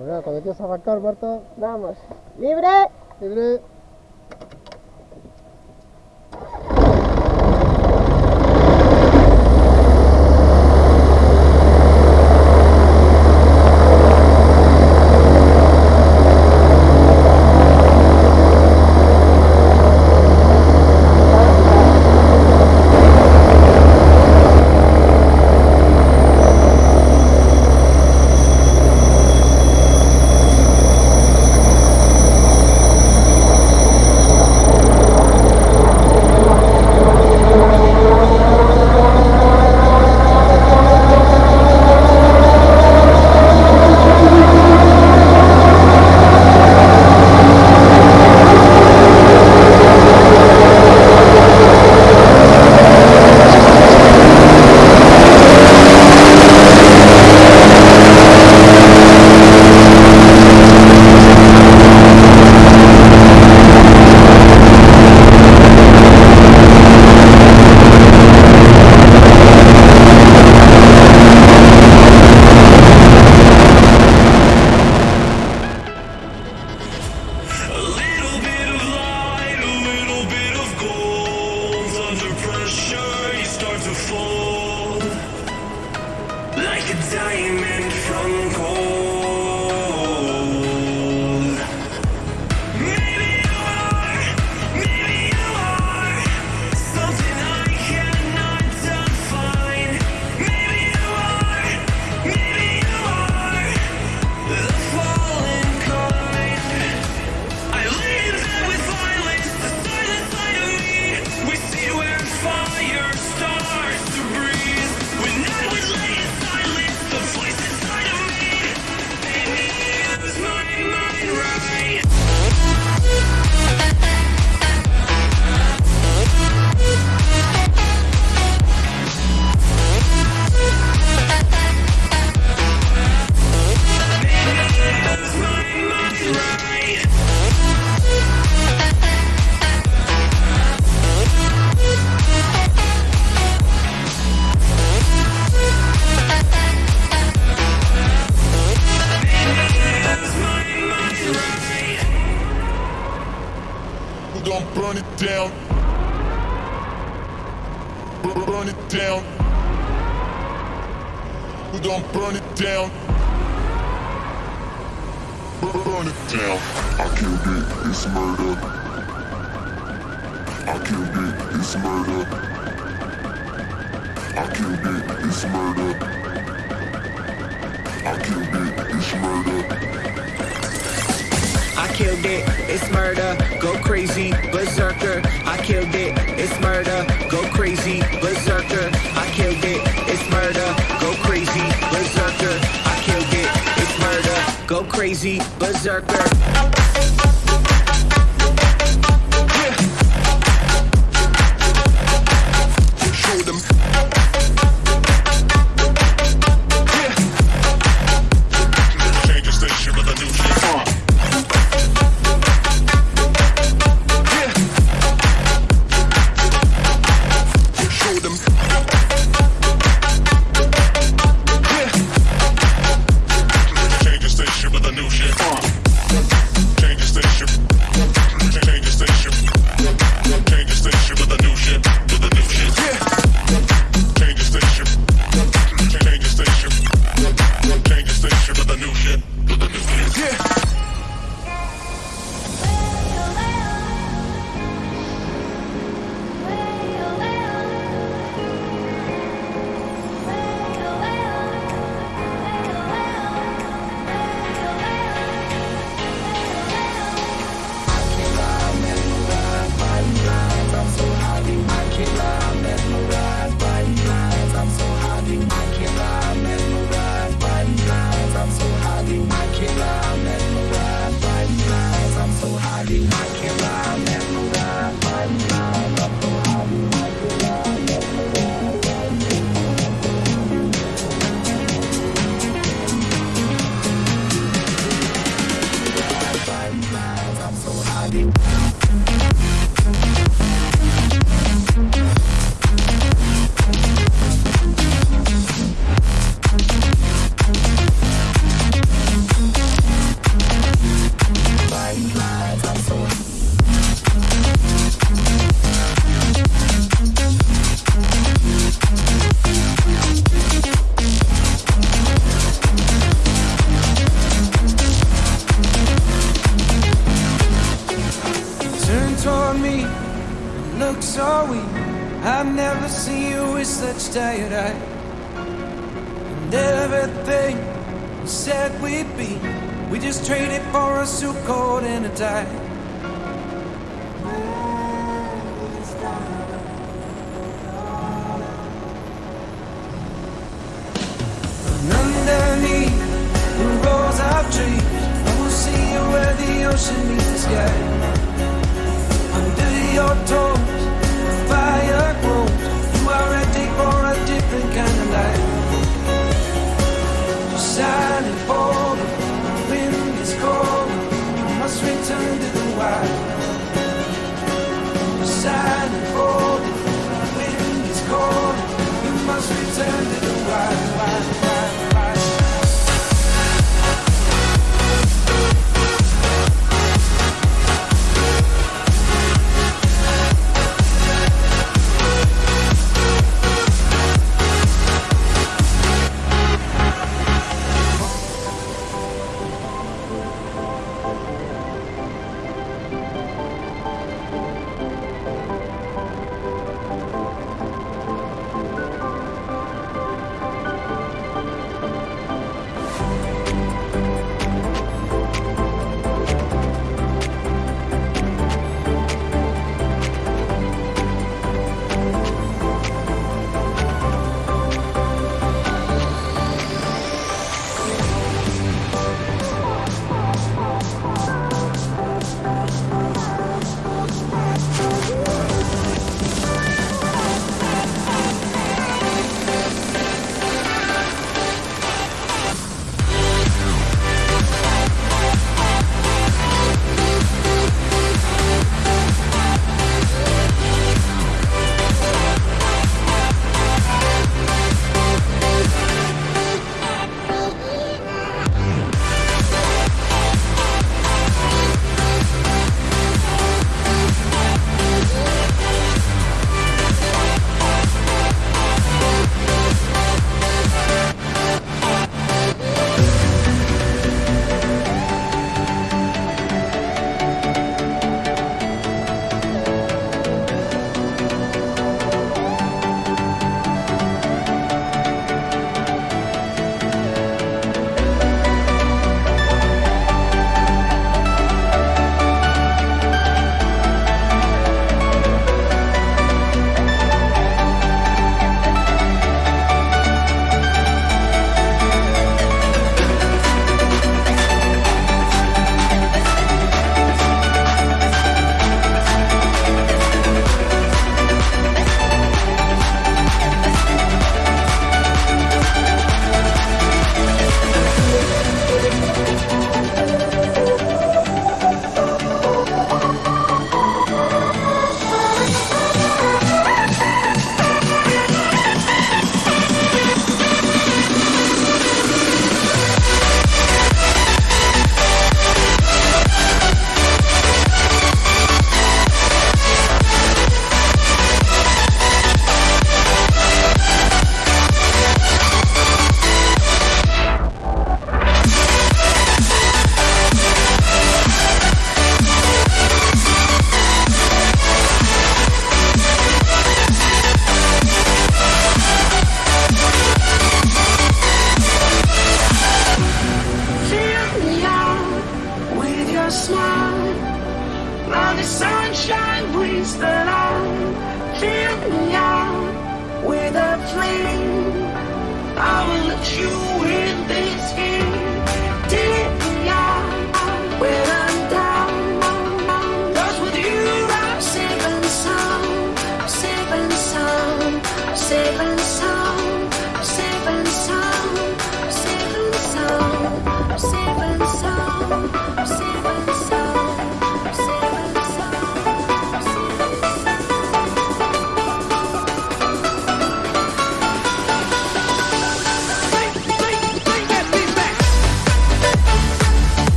Pues cuando quieras arrancar, Marta. Vamos. ¡Libre! ¡Libre! down. Burn it down. I killed it, it's murder. I killed it, it's murder. I killed it, it's murder. I killed it, it's murder. I killed it, it's murder. Go crazy, berserker. I killed it, it's murder. crazy berserker. Said we'd be, we just traded for a suit coat and a tie. And underneath the rows of trees, I will see you where the ocean meets the sky.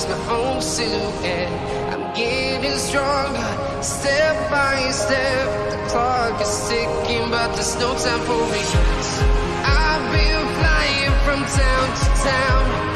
is my own silhouette. I'm getting stronger, step by step. The clock is ticking, but there's no time for regrets. I've been flying from town to town.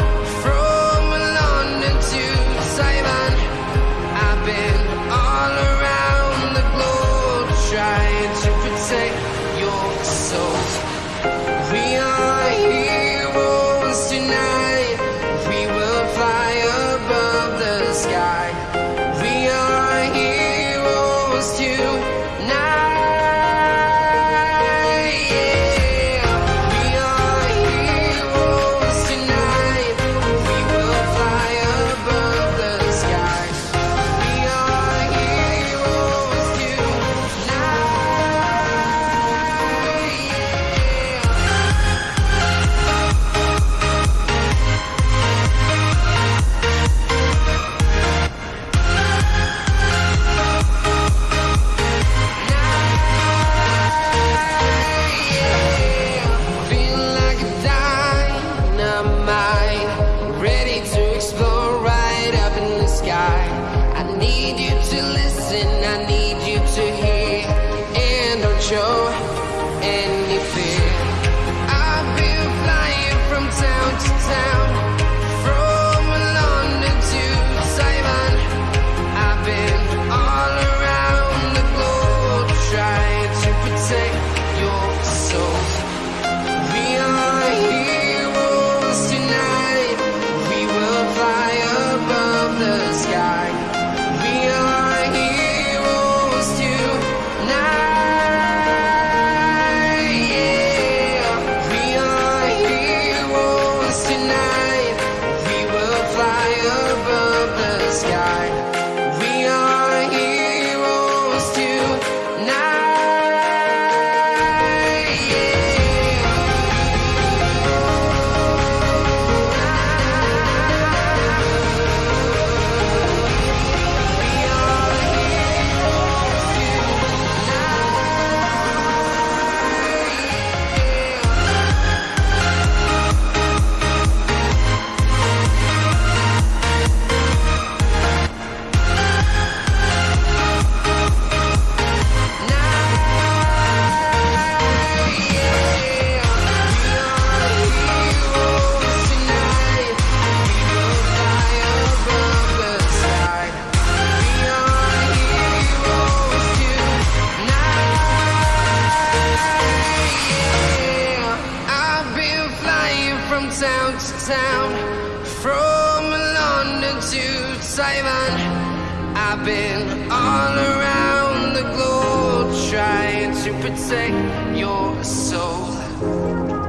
Simon. I've been all around the globe trying to protect your soul.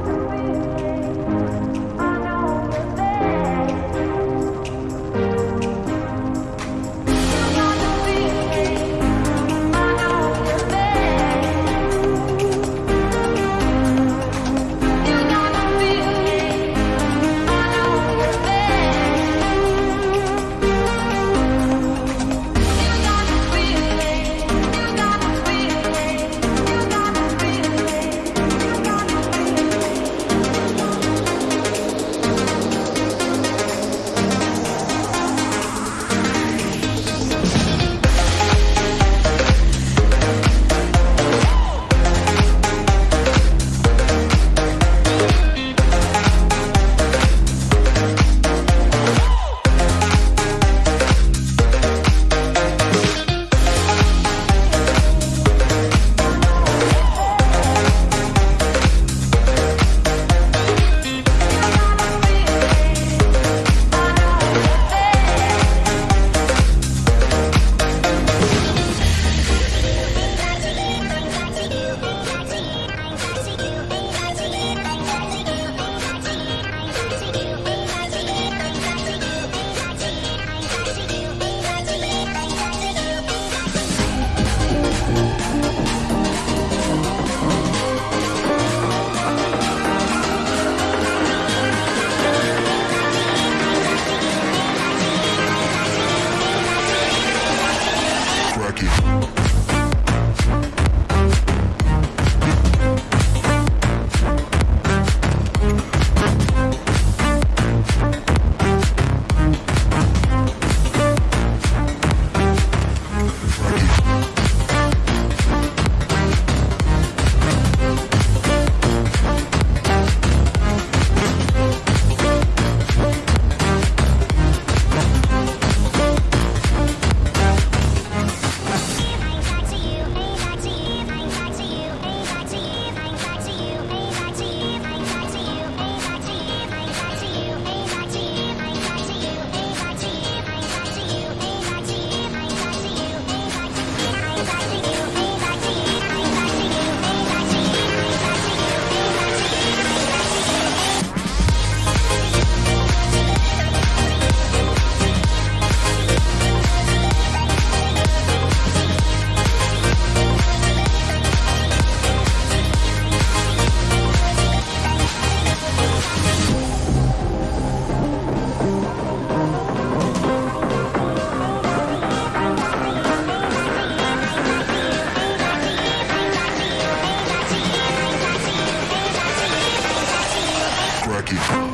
When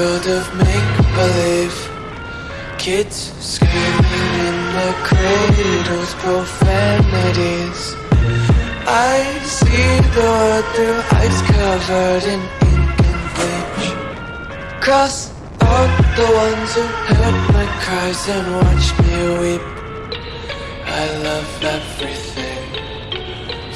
world of make believe. Kids screaming in the cradles, profanities. I see the world through eyes covered in ink and bleach. Cross out the ones who heard my cries and watched me weep. I love everything.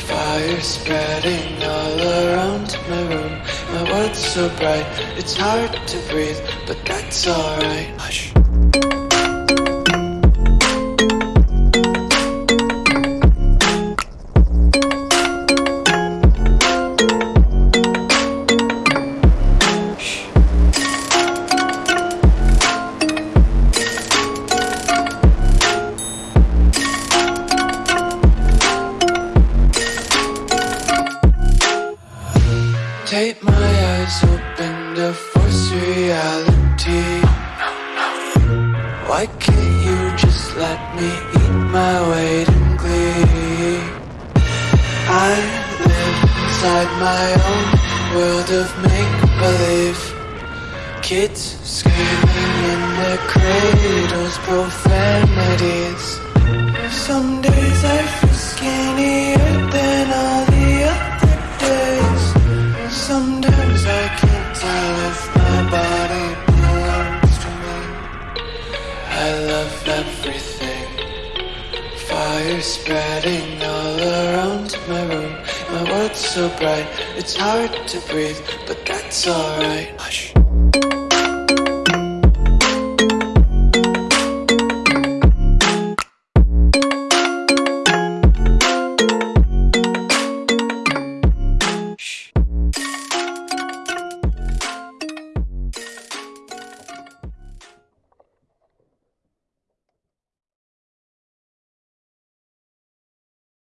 Fire spreading all around my room. My world's so bright, it's hard to breathe, but that's alright. So bright, it's hard to breathe, but that's alright.